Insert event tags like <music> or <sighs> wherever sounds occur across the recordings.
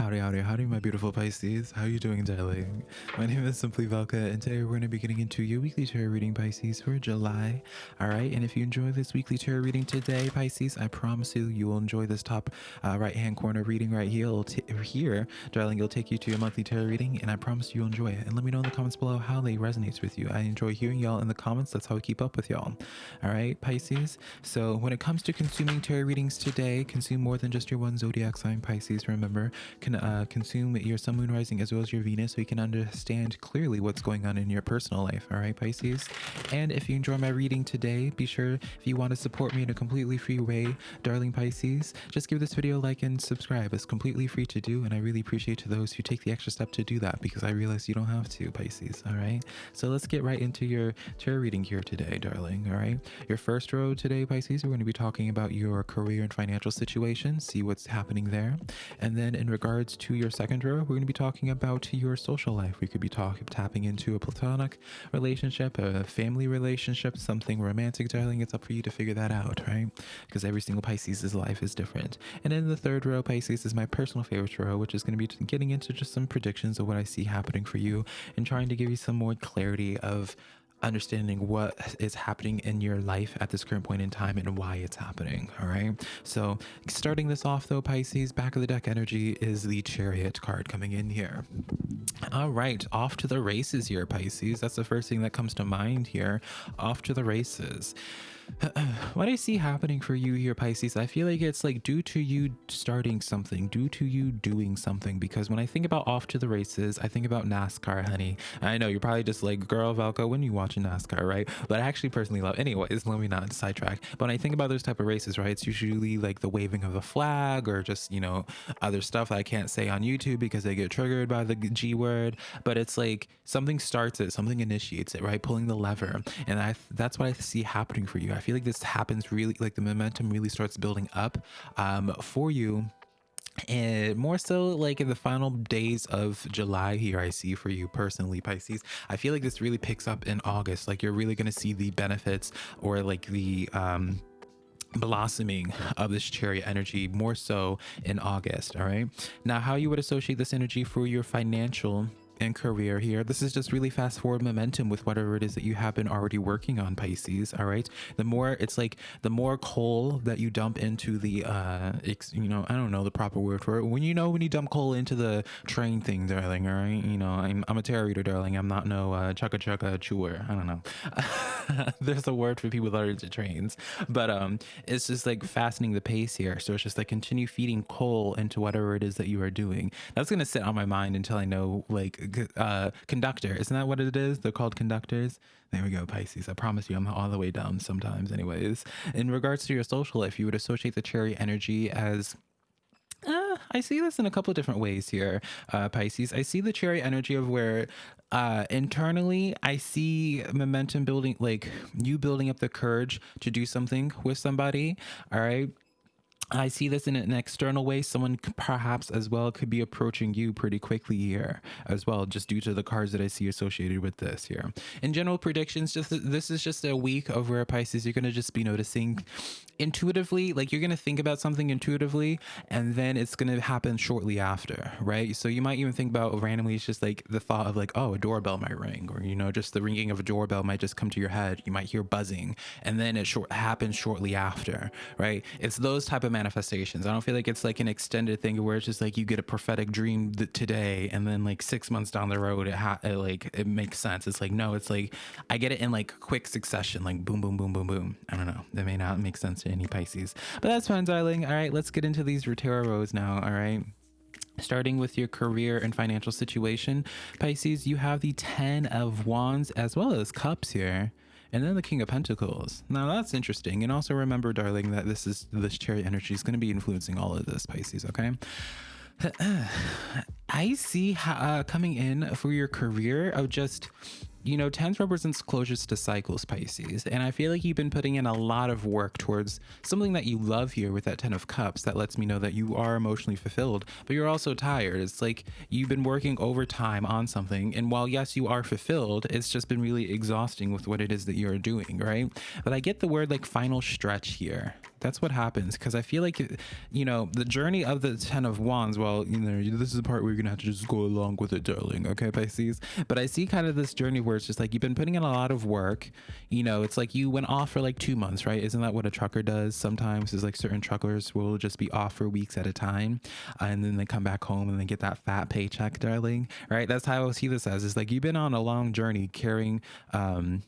Howdy, howdy, howdy, my beautiful Pisces. How are you doing, darling? My name is Simply Velka, and today we're going to be getting into your weekly tarot reading, Pisces, for July. All right, and if you enjoy this weekly tarot reading today, Pisces, I promise you, you will enjoy this top uh, right-hand corner reading right here. Here, darling, it'll take you to your monthly tarot reading, and I promise you'll enjoy it. And let me know in the comments below how they resonates with you. I enjoy hearing y'all in the comments. That's how I keep up with y'all. All right, Pisces. So when it comes to consuming tarot readings today, consume more than just your one zodiac sign, Pisces. Remember, can uh, consume your sun, moon, rising, as well as your Venus, so you can understand clearly what's going on in your personal life. All right, Pisces. And if you enjoy my reading today, be sure if you want to support me in a completely free way, darling Pisces, just give this video a like and subscribe. It's completely free to do, and I really appreciate to those who take the extra step to do that because I realize you don't have to, Pisces. All right. So let's get right into your tarot reading here today, darling. All right. Your first row today, Pisces, we're going to be talking about your career and financial situation, see what's happening there, and then in regards to your second row, we're going to be talking about your social life. We could be talking tapping into a platonic relationship, a family relationship, something romantic, darling. It's up for you to figure that out, right? Because every single Pisces' life is different. And in the third row, Pisces is my personal favorite row, which is going to be getting into just some predictions of what I see happening for you and trying to give you some more clarity of understanding what is happening in your life at this current point in time and why it's happening. All right. So, starting this off, though, Pisces, back of the deck energy is the chariot card coming in here. All right. Off to the races here, Pisces. That's the first thing that comes to mind here. Off to the races. <clears throat> what I see happening for you here, Pisces, I feel like it's like due to you starting something, due to you doing something. Because when I think about off to the races, I think about NASCAR, honey. I know you're probably just like, girl, Velka, when you watching NASCAR, right? But I actually personally love, anyways, let me not sidetrack. But when I think about those type of races, right, it's usually like the waving of the flag or just, you know, other stuff that I can't say on YouTube because they get triggered by the G word. But it's like something starts it, something initiates it, right? Pulling the lever. And I that's what I see happening for you. I feel like this happens really, like the momentum really starts building up um, for you and more so like in the final days of july here i see for you personally pisces i feel like this really picks up in august like you're really going to see the benefits or like the um blossoming of this chariot energy more so in august all right? Now how you would associate this energy for your financial and career here. This is just really fast forward momentum with whatever it is that you have been already working on, Pisces. All right. The more it's like the more coal that you dump into the, uh, you know, I don't know the proper word for it. When you know when you dump coal into the train thing, darling. All right. You know, I'm, I'm a tarot reader, darling. I'm not no uh, chugga chugga chewer. I don't know. <laughs> There's a word for people that are into trains, but um, it's just like fastening the pace here. So it's just like continue feeding coal into whatever it is that you are doing. That's gonna sit on my mind until I know like uh, conductor. Isn't that what it is? They're called conductors. There we go, Pisces. I promise you, I'm all the way dumb sometimes, anyways. In regards to your social life, you would associate the chariot energy as uh, I see this in a couple of different ways here, uh, Pisces. I see the chariot energy of where uh, internally I see momentum building, like you building up the courage to do something with somebody. All right. I see this in an external way. Someone perhaps as well could be approaching you pretty quickly here as well, just due to the cards that I see associated with this here. In general predictions, just this is just a week of where Pisces, you're going to just be noticing intuitively, like you're going to think about something intuitively and then it's going to happen shortly after, right? So you might even think about randomly, it's just like the thought of like, oh, a doorbell might ring or, you know, just the ringing of a doorbell might just come to your head. You might hear buzzing and then it short happens shortly after, right? It's those type of manifestations. I don't feel like it's like an extended thing where it's just like you get a prophetic dream today and then like six months down the road it, ha- it like it makes sense. It's like no, it's like I get it in like quick succession, like boom, boom, boom, boom, boom. I don't know. That may not make sense to any Pisces, but that's fine, darling. All right, let's get into these tarot rows now. All right starting with your career and financial situation pisces you have the 10 of wands as well as cups here and then the King of Pentacles. Now that's interesting. And also remember, darling, that this is this chariot energy is going to be influencing all of this, Pisces, okay? <sighs> I see uh, coming in for your career of just you know, tens represents closures to cycles, Pisces. And I feel like you've been putting in a lot of work towards something that you love here with that 10 of cups that lets me know that you are emotionally fulfilled, but you're also tired. It's like you've been working overtime on something. And while, yes, you are fulfilled, it's just been really exhausting with what it is that you're doing, right? But I get the word like final stretch here That's what happens because I feel like, you know, the journey of the Ten of Wands. Well, you know, this is the part where you're gonna have to just go along with it, darling. Okay, Pisces. But I see kind of this journey where it's just like you've been putting in a lot of work. You know, it's like you went off for like two months, right? Isn't that what a trucker does? Sometimes is like certain truckers will just be off for weeks at a time, and then they come back home and they get that fat paycheck, darling. Right? That's how I see this as. It's like you've been on a long journey carrying. Um,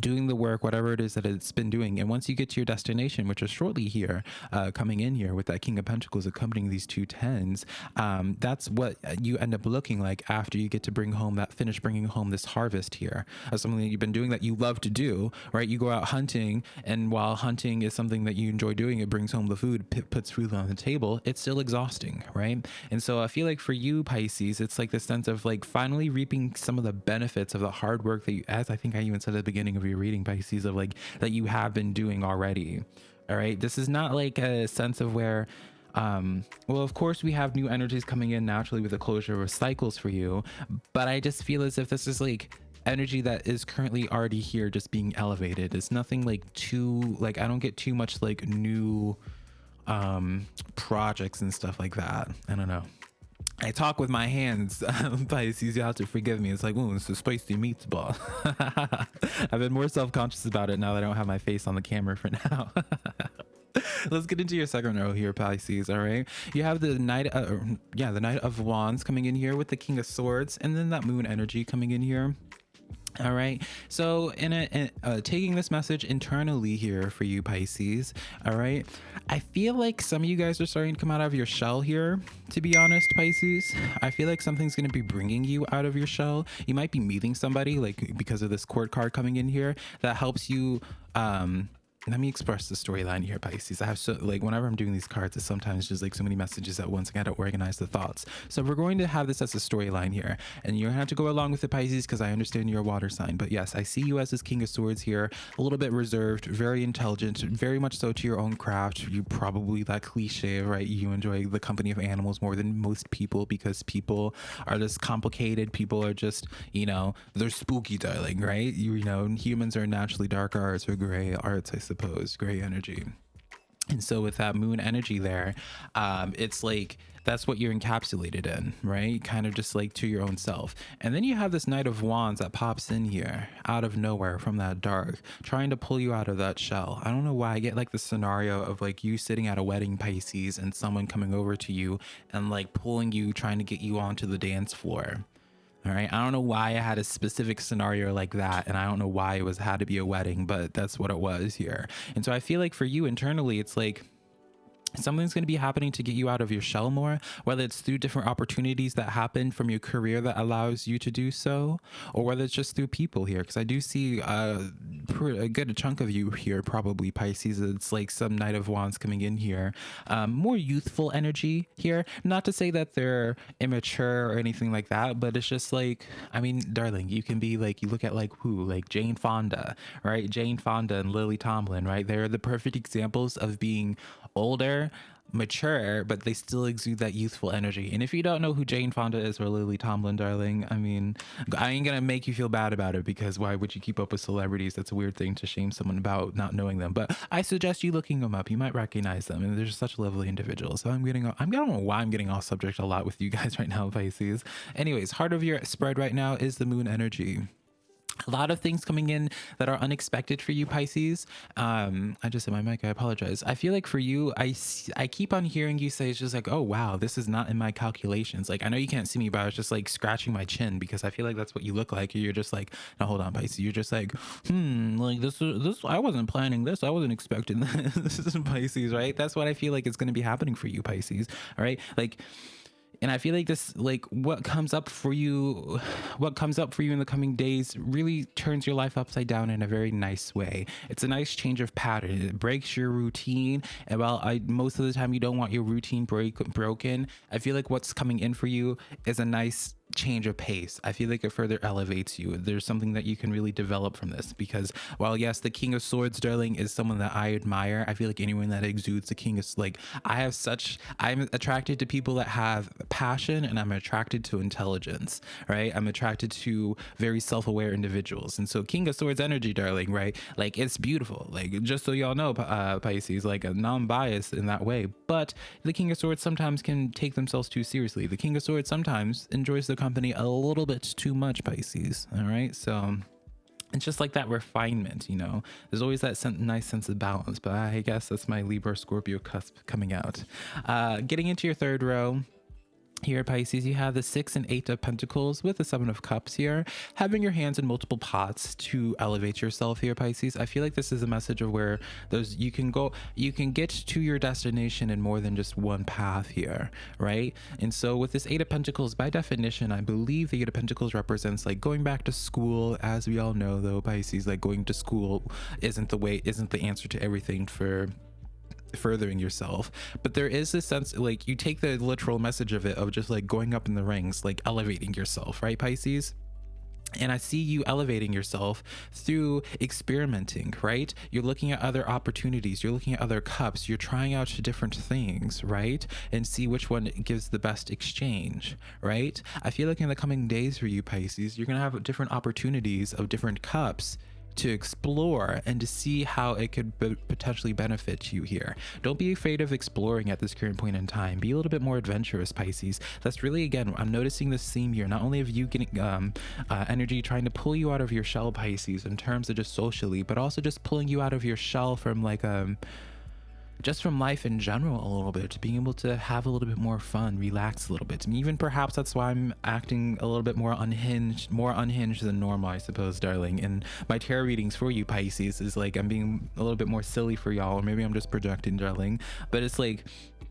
doing the work, whatever it is that it's been doing. And once you get to your destination, which is shortly here, uh, coming in here with that King of Pentacles accompanying these two tens, um, that's what you end up looking like after you get to bring home that finish bringing home this harvest here. As something that you've been doing that you love to do, right? You go out hunting, and while hunting is something that you enjoy doing, it brings home the food, puts food on the table. It's still exhausting, right? And so I feel like for you, Pisces, it's like the sense of like finally reaping some of the benefits of the hard work that you, as I think I even said at the beginning of your reading Pisces of like that you have been doing already. All right. This is not like a sense of where um well of course we have new energies coming in naturally with the closure of cycles for you but i just feel as if this is like energy that is currently already here just being elevated it's nothing like too like i don't get too much like new um projects and stuff like that i don't know I talk with my hands, <laughs> Pisces. You have to forgive me. It's like, ooh, it's a spicy meatball. <laughs> I've been more self conscious about it now that I don't have my face on the camera for now. <laughs> Let's get into your second row here, Pisces. All right, you have the knight, uh, yeah, the knight of wands coming in here with the king of swords, and then that moon energy coming in here. All right. So, in, a, in uh, taking this message internally here for you, Pisces. All right. I feel like some of you guys are starting to come out of your shell here. To be honest, Pisces, I feel like something's going to be bringing you out of your shell. You might be meeting somebody, like because of this court card coming in here, that helps you um let me express the storyline here, Pisces. I have so like whenever I'm doing these cards, it's sometimes just like so many messages at once. I gotta organize the thoughts. So we're going to have this as a storyline here, and you're gonna have to go along with the Pisces because I understand you're a water sign. But yes, I see you as this King of Swords here, a little bit reserved, very intelligent, very much so to your own craft. You probably that cliche, right? You enjoy the company of animals more than most people because people are just complicated. People are just, you know, they're spooky, darling, right? You, you know, humans are naturally dark arts or gray arts, I suppose suppose, gray energy. And so with that moon energy there, um, it's like that's what you're encapsulated in, right? Kind of just like to your own self. And then you have this Knight of Wands that pops in here out of nowhere from that dark, trying to pull you out of that shell. I don't know why I get like the scenario of like you sitting at a wedding Pisces and someone coming over to you and like pulling you, trying to get you onto the dance floor. All right. I don't know why I had a specific scenario like that. And I don't know why it was had to be a wedding, but that's what it was here. And so I feel like for you internally, it's like, something's going to be happening to get you out of your shell more whether it's through different opportunities that happen from your career that allows you to do so or whether it's just through people here. Because i do see uh, a good chunk of you here probably pisces. It's like some knight of wands coming in here. Um, more youthful energy here. Not to say that they're immature or anything like that but it's just like i mean darling you can be like you look at like who? Like jane fonda right? Jane fonda and lily tomlin right? They're the perfect examples of being older, mature, but they still exude that youthful energy. And if you don't know who Jane Fonda is or Lily Tomlin, darling, I mean, I ain't gonna make you feel bad about it because why would you keep up with celebrities? That's a weird thing to shame someone about not knowing them. But I suggest you looking them up. You might recognize them, and they're just such lovely individuals. So I'm getting, I'm I don't know why I'm getting off subject a lot with you guys <laughs> right now, Pisces. Anyways, heart of your spread right now is the moon energy a lot of things coming in that are unexpected for you pisces. Um i just said my mic. I apologize. I feel like for you i i keep on hearing you say it's just like oh wow this is not in my calculations. Like i know you can't see me but i was just like scratching my chin because i feel like that's what you look like. You're just like no hold on pisces. You're just like hmm like this is this i wasn't planning this. I wasn't expecting <laughs> this this is pisces right? That's what i feel like is going to be happening for you pisces all right? Like and i feel like this like what comes up for you <sighs> what comes up for you in the coming days really turns your life upside down in a very nice way. It's a nice change of pattern. It breaks your routine. And while i most of the time you don't want your routine break broken i feel like what's coming in for you is a nice change of pace. I feel like it further elevates you. There's something that you can really develop from this because while yes, the King of Swords, darling, is someone that I admire. I feel like anyone that exudes the King is like I have such I'm attracted to people that have passion and I'm attracted to intelligence, right? I'm attracted to very self-aware individuals. And so King of Swords energy, darling, right? Like it's beautiful. Like just so y'all know, uh, Pisces, like a non-biased in that way. But the King of Swords sometimes can take themselves too seriously. The King of Swords sometimes enjoys the company a little bit too much, Pisces. All right. So it's just like that refinement, you know. There's always that sen nice sense of balance, but I guess that's my Libra Scorpio cusp coming out. Uh, getting into your third row, here Pisces, you have the six and eight of pentacles with the seven of cups here. Having your hands in multiple pots to elevate yourself here, Pisces. I feel like this is a message of where those you can go, you can get to your destination in more than just one path here, right? And so with this eight of pentacles, by definition, I believe the eight of pentacles represents like going back to school. As we all know though, Pisces, like going to school isn't the way, isn't the answer to everything for furthering yourself but there is this sense like you take the literal message of it of just like going up in the rings like elevating yourself right pisces and I see you elevating yourself through experimenting, right? You're looking at other opportunities, you're looking at other cups, you're trying out different things, right? And see which one gives the best exchange, right? I feel like in the coming days for you, Pisces, you're to have different opportunities of different cups to explore and to see how it could potentially benefit you here. Don't be afraid of exploring at this current point in time. Be a little bit more adventurous, Pisces. That's really, again, I'm noticing this theme here, not only of you getting um, uh, energy trying to pull you out of your shell, Pisces, in terms of just socially, but also just pulling you out of your shell from like, um, just from life in general a little bit, to being able to have a little bit more fun, relax a little bit. Even perhaps that's why I'm acting a little bit more unhinged, more unhinged than normal, I suppose, darling. And my tarot readings for you, Pisces, is like I'm being a little bit more silly for y'all, or maybe I'm just projecting, darling. But it's like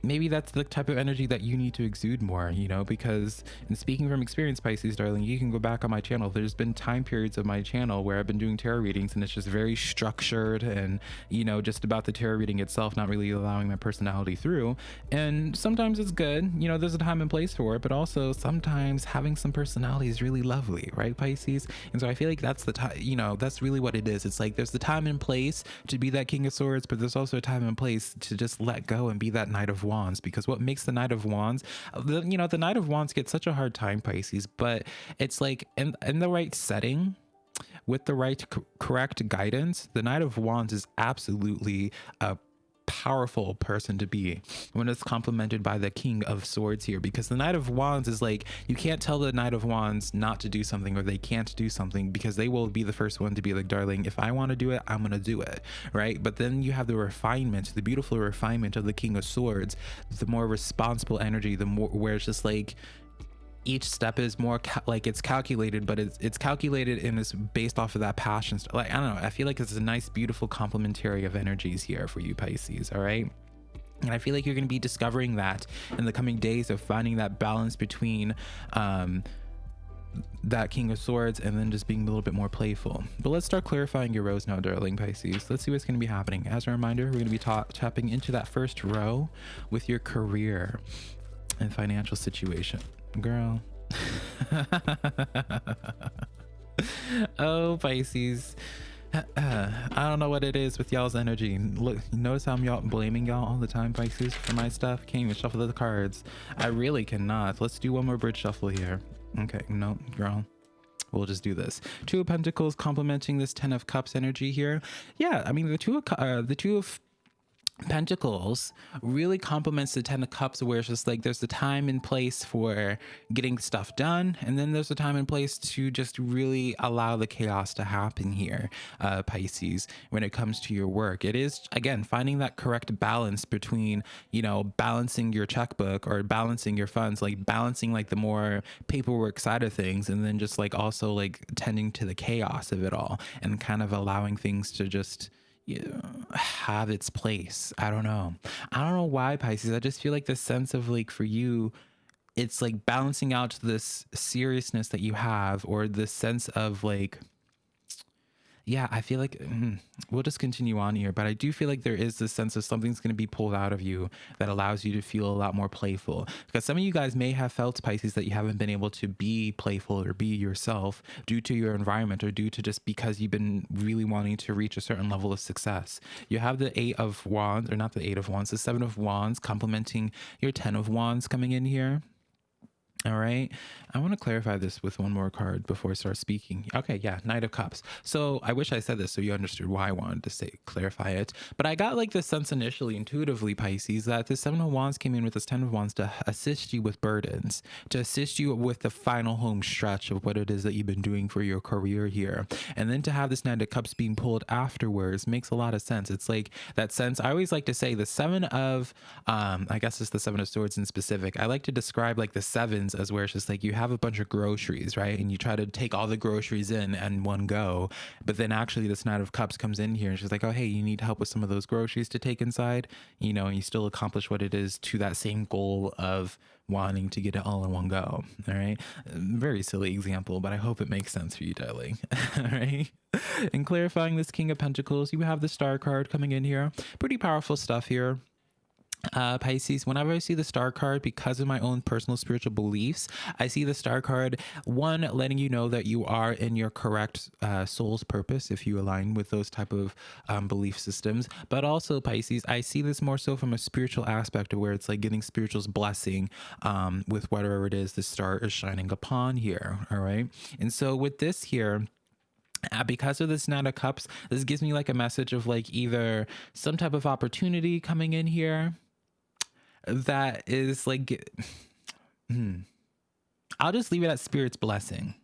maybe that's the type of energy that you need to exude more, you know, because in speaking from experience, Pisces, darling, you can go back on my channel. There's been time periods of my channel where I've been doing tarot readings and it's just very structured and, you know, just about the tarot reading itself, not really allowing my personality through. And sometimes it's good, you know, there's a time and place for it, but also sometimes having some personality is really lovely, right, Pisces? And so I feel like that's the time, you know, that's really what it is. It's like there's the time and place to be that King of Swords, but there's also a time and place to just let go and be that Knight of Wands because what makes the Knight of Wands, the, you know, the Knight of Wands gets such a hard time, Pisces, but it's like in, in the right setting, with the right correct guidance, the Knight of Wands is absolutely a powerful person to be when it's complemented by the king of swords here because the knight of wands is like you can't tell the knight of wands not to do something or they can't do something because they will be the first one to be like darling if i want to do it i'm gonna do it right? But then you have the refinement the beautiful refinement of the king of swords the more responsible energy the more where it's just like each step is more like it's calculated, but it's it's calculated and it's based off of that passion. Like I don't know, I feel like it's a nice, beautiful complementary of energies here for you Pisces. All right. And I feel like you're going to be discovering that in the coming days of finding that balance between um, that King of Swords and then just being a little bit more playful. But let's start clarifying your rows now, darling Pisces. Let's see what's going to be happening. As a reminder, we're going to be tapping into that first row with your career and financial situation girl. <laughs> oh, Pisces. I don't know what it is with y'all's energy. Look, notice how I'm y'all blaming y'all all the time, Pisces, for my stuff. Can't even shuffle the cards. I really cannot. Let's do one more bridge shuffle here. Okay, no, girl. We'll just do this. Two of Pentacles complementing this Ten of Cups energy here. Yeah, I mean the two of uh, the two of Pentacles really complements the Ten of Cups, where it's just like there's a time and place for getting stuff done, and then there's a time and place to just really allow the chaos to happen here, uh, Pisces, when it comes to your work. It is, again, finding that correct balance between, you know, balancing your checkbook or balancing your funds, like balancing like the more paperwork side of things, and then just like also like tending to the chaos of it all and kind of allowing things to just have its place. I don't know. I don't know why Pisces. I just feel like the sense of like for you, it's like balancing out this seriousness that you have or this sense of like yeah, I feel like mm, we'll just continue on here, but I do feel like there is this sense of something's going to be pulled out of you that allows you to feel a lot more playful. Because some of you guys may have felt Pisces that you haven't been able to be playful or be yourself due to your environment or due to just because you've been really wanting to reach a certain level of success. You have the Eight of Wands, or not the Eight of Wands, the Seven of Wands complementing your Ten of Wands coming in here. All right. I want to clarify this with one more card before I start speaking. Okay, yeah, Knight of Cups. So I wish I said this so you understood why I wanted to say clarify it. But I got like this sense initially, intuitively, Pisces, that the Seven of Wands came in with this Ten of Wands to assist you with burdens, to assist you with the final home stretch of what it is that you've been doing for your career here. And then to have this Knight of Cups being pulled afterwards makes a lot of sense. It's like that sense. I always like to say the Seven of, um, I guess it's the Seven of Swords in specific. I like to describe like the sevens as where it's just like you have a bunch of groceries, right? And you try to take all the groceries in and one go. But then actually, this Knight of Cups comes in here and she's like, oh, hey, you need help with some of those groceries to take inside, you know, and you still accomplish what it is to that same goal of wanting to get it all in one go. All right. Very silly example, but I hope it makes sense for you, darling. <laughs> all right. And clarifying this King of Pentacles, you have the Star card coming in here. Pretty powerful stuff here uh, Pisces, whenever I see the star card, because of my own personal spiritual beliefs, I see the star card, one, letting you know that you are in your correct uh, soul's purpose if you align with those type of um, belief systems. But also, Pisces, I see this more so from a spiritual aspect of where it's like getting spiritual's blessing um, with whatever it is the star is shining upon here. All right. And so with this here, uh, because of this Knight of Cups, this gives me like a message of like either some type of opportunity coming in here that is like <sighs> hmm. I'll just leave it at spirit's blessing.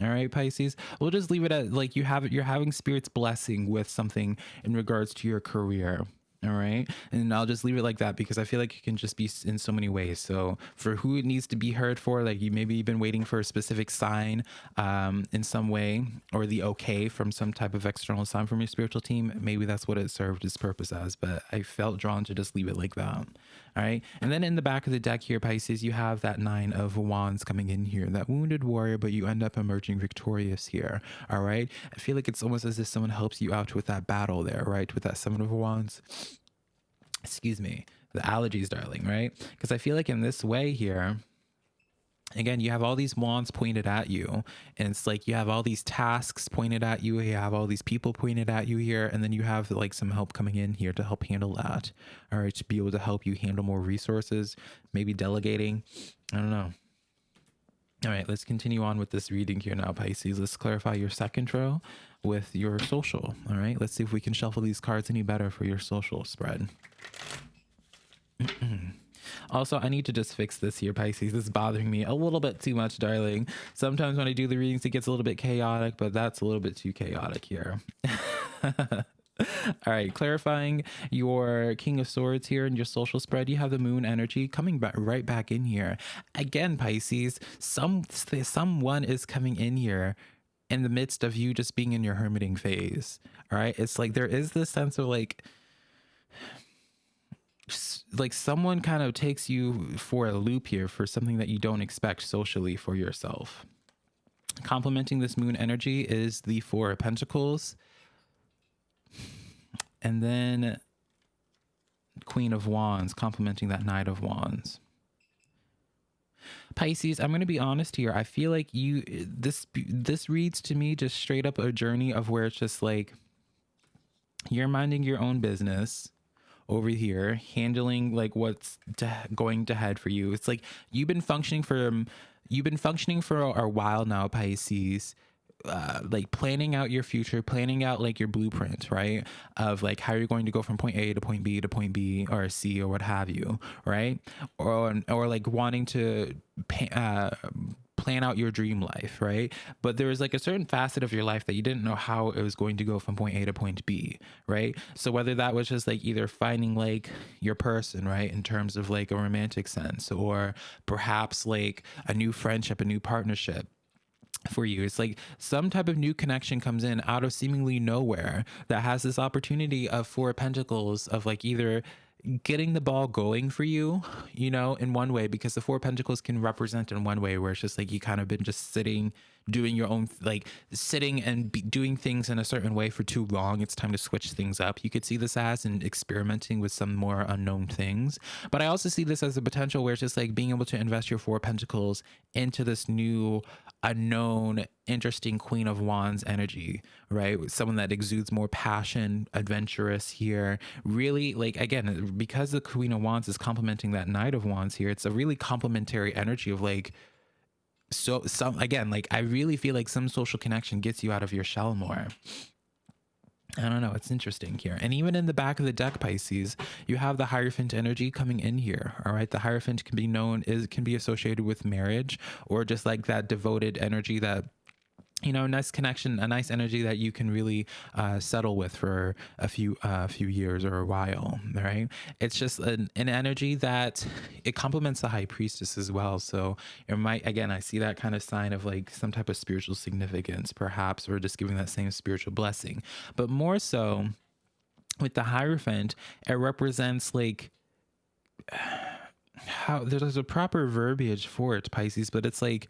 All right, Pisces. We'll just leave it at like you have you're having spirit's blessing with something in regards to your career. All right. And I'll just leave it like that because I feel like it can just be in so many ways. So for who it needs to be heard for, like you maybe you've been waiting for a specific sign um, in some way or the okay from some type of external sign from your spiritual team. Maybe that's what it served its purpose as. But I felt drawn to just leave it like that. All right. And then in the back of the deck here, Pisces, you have that nine of wands coming in here, that wounded warrior, but you end up emerging victorious here. All right. I feel like it's almost as if someone helps you out with that battle there, right? With that seven of wands. Excuse me. The allergies, darling, right? Because I feel like in this way here, again you have all these wands pointed at you and it's like you have all these tasks pointed at you you have all these people pointed at you here and then you have like some help coming in here to help handle that all right to be able to help you handle more resources maybe delegating i don't know. All right let's continue on with this reading here now pisces. Let's clarify your second row with your social all right? Let's see if we can shuffle these cards any better for your social spread <clears throat> Also, I need to just fix this here, Pisces. This is bothering me a little bit too much, darling. Sometimes when I do the readings, it gets a little bit chaotic, but that's a little bit too chaotic here. <laughs> All right, clarifying your King of Swords here and your social spread, you have the moon energy coming back right back in here. Again, Pisces, some someone is coming in here in the midst of you just being in your hermiting phase. All right, it's like there is this sense of like like someone kind of takes you for a loop here for something that you don't expect socially for yourself. Complementing this moon energy is the Four of Pentacles. And then Queen of Wands, complementing that Knight of Wands. Pisces, I'm going to be honest here. I feel like you this this reads to me just straight up a journey of where it's just like you're minding your own business over here handling like what's to, going to head for you. It's like you've been functioning for um, you've been functioning for a, a while now, Pisces. Uh, like planning out your future, planning out like your blueprint, right? Of like how you're going to go from point A to point B to point B or C or what have you, right? Or or like wanting to uh, plan out your dream life, right? But there was like a certain facet of your life that you didn't know how it was going to go from point A to point B, right? So whether that was just like either finding like your person, right, in terms of like a romantic sense, or perhaps like a new friendship, a new partnership, for you. It's like some type of new connection comes in out of seemingly nowhere that has this opportunity of four pentacles of like either getting the ball going for you, you know, in one way, because the Four Pentacles can represent in one way where it's just like you kind of been just sitting, doing your own, like sitting and doing things in a certain way for too long. It's time to switch things up. You could see this as and experimenting with some more unknown things. But I also see this as a potential where it's just like being able to invest your Four Pentacles into this new unknown, interesting Queen of Wands energy, right? Someone that exudes more passion, adventurous here. Really, like, again, because the Queen of Wands is complementing that Knight of Wands here, it's a really complementary energy of like, so some again like i really feel like some social connection gets you out of your shell more I don't know. It's interesting here. And even in the back of the deck, Pisces, you have the Hierophant energy coming in here. All right. The Hierophant can be known is can be associated with marriage or just like that devoted energy that you know, a nice connection, a nice energy that you can really uh, settle with for a few uh, few years or a while, right? It's just an, an energy that it complements the high priestess as well. So it might, again, I see that kind of sign of like some type of spiritual significance, perhaps, or just giving that same spiritual blessing. But more so with the Hierophant, it represents like <sighs> how there's a proper verbiage for it, Pisces, but it's like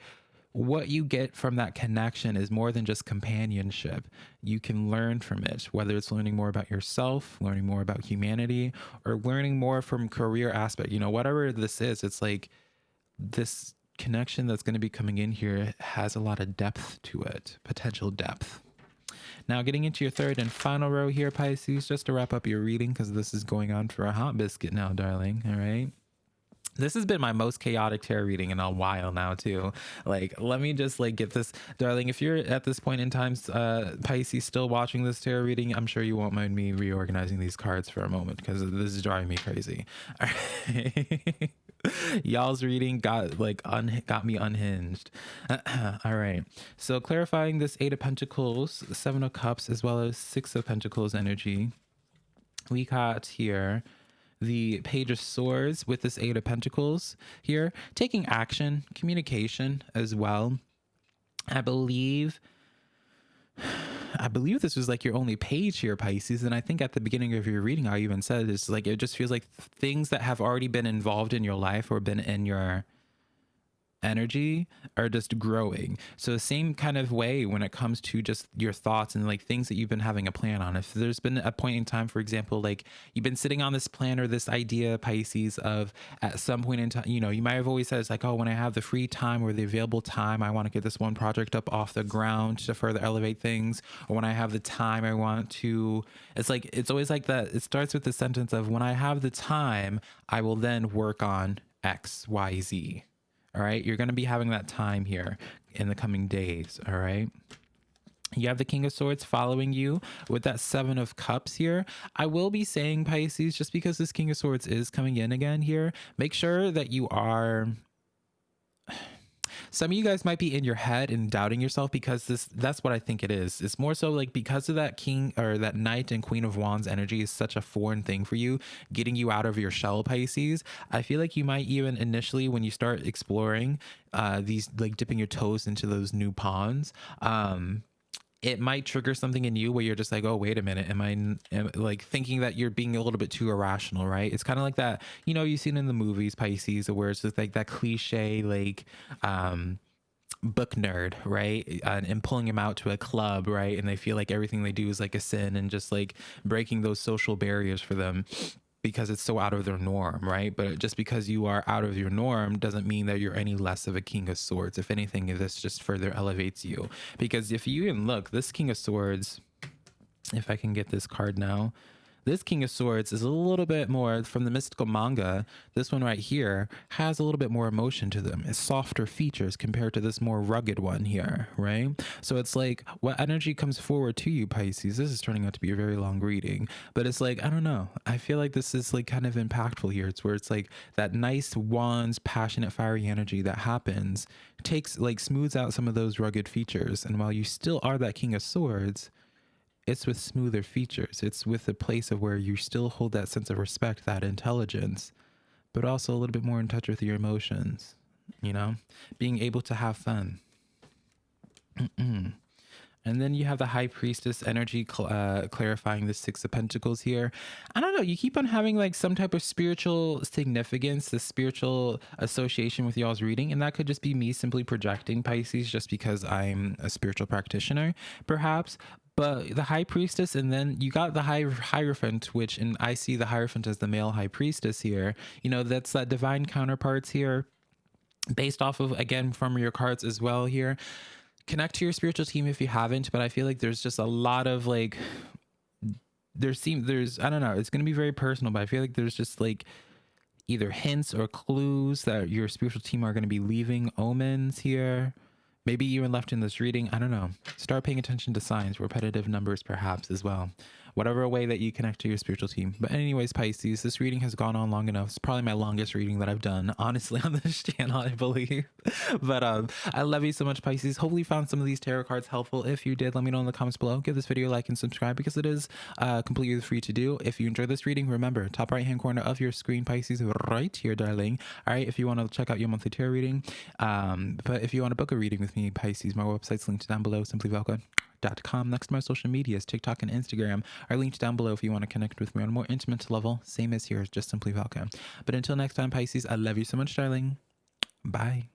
what you get from that connection is more than just companionship. You can learn from it, whether it's learning more about yourself, learning more about humanity, or learning more from career aspect. You know, whatever this is, it's like this connection that's going to be coming in here has a lot of depth to it, potential depth. Now, getting into your third and final row here, Pisces, just to wrap up your reading, because this is going on for a hot biscuit now, darling. All right. This has been my most chaotic tarot reading in a while now too. Like, let me just like get this, darling. If you're at this point in time, uh, Pisces, still watching this tarot reading, I'm sure you won't mind me reorganizing these cards for a moment because this is driving me crazy. <laughs> Y'all's reading got like un got me unhinged. <clears throat> All right. So clarifying this Eight of Pentacles, Seven of Cups, as well as Six of Pentacles energy. We got here the Page of Swords with this Eight of Pentacles here, taking action, communication as well. I believe. I believe this was like your only page here, Pisces. And I think at the beginning of your reading, I even said it's like it just feels like things that have already been involved in your life or been in your energy are just growing. So the same kind of way when it comes to just your thoughts and like things that you've been having a plan on. If there's been a point in time, for example, like you've been sitting on this plan or this idea, Pisces, of at some point in time, you know, you might have always said it's like, oh, when I have the free time or the available time, I want to get this one project up off the ground to further elevate things. Or when I have the time, I want to, it's like, it's always like that. It starts with the sentence of when I have the time, I will then work on X, Y, Z all right. You're going to be having that time here in the coming days. All right. You have the King of Swords following you with that Seven of Cups here. I will be saying, Pisces, just because this King of Swords is coming in again here, make sure that you are some of you guys might be in your head and doubting yourself because this that's what I think it is. It's more so like because of that king or that knight and queen of wands energy is such a foreign thing for you, getting you out of your shell Pisces. I feel like you might even initially when you start exploring uh these like dipping your toes into those new ponds, um it might trigger something in you where you're just like, oh, wait a minute, am I am, like thinking that you're being a little bit too irrational, right? It's kind of like that, you know, you've seen in the movies Pisces, where it's just like that cliche, like, um, book nerd, right? And, and, pulling him out to a club, right? And they feel like everything they do is like a sin and just like breaking those social barriers for them because it's so out of their norm, right? But just because you are out of your norm doesn't mean that you're any less of a king of swords. If anything, this just further elevates you. Because if you even look, this king of swords, if I can get this card now, this King of Swords is a little bit more from the mystical manga. This one right here has a little bit more emotion to them. It's softer features compared to this more rugged one here, right? So it's like what energy comes forward to you, Pisces. This is turning out to be a very long reading, but it's like, I don't know. I feel like this is like kind of impactful here. It's where it's like that nice wands, passionate, fiery energy that happens takes like smooths out some of those rugged features. And while you still are that King of Swords, it's with smoother features. It's with a place of where you still hold that sense of respect, that intelligence, but also a little bit more in touch with your emotions, you know, being able to have fun. <clears throat> And then you have the High Priestess energy cl- uh, clarifying the Six of Pentacles here. I don't know. You keep on having like some type of spiritual significance, the spiritual association with y'all's reading. And that could just be me simply projecting Pisces just because I'm a spiritual practitioner, perhaps. But the High Priestess, and then you got the High Hierophant, which, and I see the Hierophant as the male High Priestess here. You know, that's that divine counterparts here based off of again from your cards as well here connect to your spiritual team if you haven't but i feel like there's just a lot of like there seems there's i don't know it's going to be very personal but i feel like there's just like either hints or clues that your spiritual team are going to be leaving omens here maybe you even left in this reading i don't know. Start paying attention to signs repetitive numbers perhaps as well whatever way that you connect to your spiritual team. But anyways, Pisces, this reading has gone on long enough. It's probably my longest reading that I've done, honestly, <laughs> on this channel, I believe. <laughs> but um, I love you so much, Pisces. Hopefully you found some of these tarot cards helpful. If you did, let me know in the comments below. Give this video a like and subscribe because it is uh, completely free to do. If you enjoyed this reading, remember, top right hand corner of your screen, Pisces, right here, darling. All right, if you want to check out your monthly tarot reading, um, but if you want to book a reading with me, Pisces, my website's linked down below, simply Velka Next to my social medias, TikTok and Instagram, are linked down below if you want to connect with me on a more intimate level. Same as here, just simply Velka. But until next time, Pisces, I love you so much, darling. Bye.